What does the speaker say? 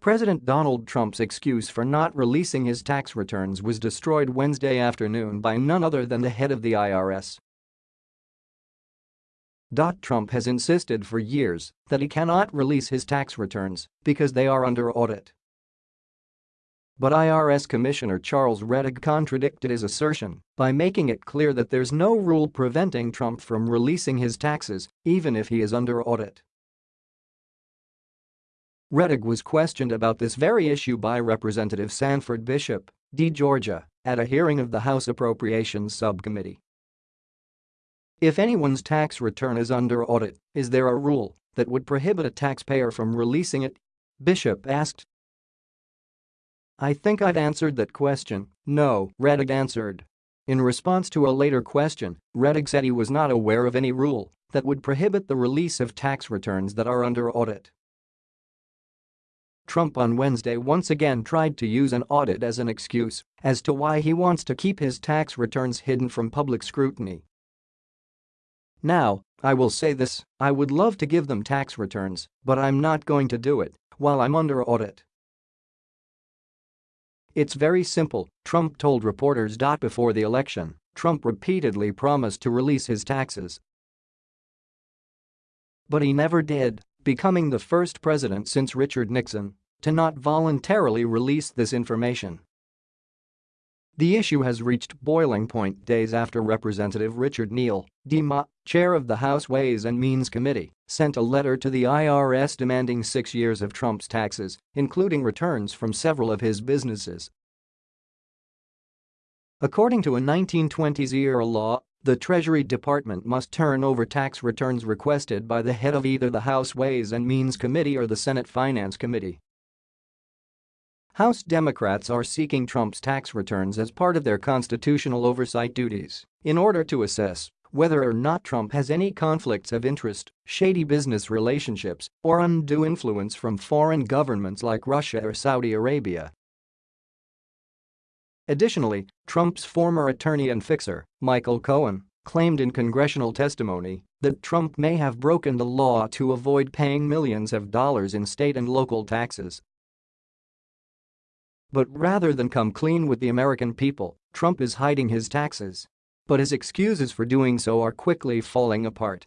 President Donald Trump's excuse for not releasing his tax returns was destroyed Wednesday afternoon by none other than the head of the IRS. Trump has insisted for years that he cannot release his tax returns because they are under audit. But IRS Commissioner Charles Rettig contradicted his assertion by making it clear that there's no rule preventing Trump from releasing his taxes even if he is under audit. Rettig was questioned about this very issue by Representative Sanford Bishop, D. Georgia, at a hearing of the House Appropriations Subcommittee. If anyone's tax return is under audit, is there a rule that would prohibit a taxpayer from releasing it? Bishop asked. I think I've answered that question, no, Rettig answered. In response to a later question, Rettig said he was not aware of any rule that would prohibit the release of tax returns that are under audit. Trump on Wednesday once again tried to use an audit as an excuse as to why he wants to keep his tax returns hidden from public scrutiny. Now, I will say this, I would love to give them tax returns, but I'm not going to do it while I'm under audit. It's very simple, Trump told reporters. Before the election, Trump repeatedly promised to release his taxes. But he never did, becoming the first president since Richard Nixon to not voluntarily release this information. The issue has reached boiling point days after Representative Richard Neal, DMA, chair of the House Ways and Means Committee, sent a letter to the IRS demanding six years of Trump's taxes, including returns from several of his businesses. According to a 1920s-era law, the Treasury Department must turn over tax returns requested by the head of either the House Ways and Means Committee or the Senate Finance Committee. House Democrats are seeking Trump's tax returns as part of their constitutional oversight duties in order to assess whether or not Trump has any conflicts of interest, shady business relationships, or undue influence from foreign governments like Russia or Saudi Arabia. Additionally, Trump's former attorney and fixer, Michael Cohen, claimed in congressional testimony that Trump may have broken the law to avoid paying millions of dollars in state and local taxes but rather than come clean with the American people, Trump is hiding his taxes. But his excuses for doing so are quickly falling apart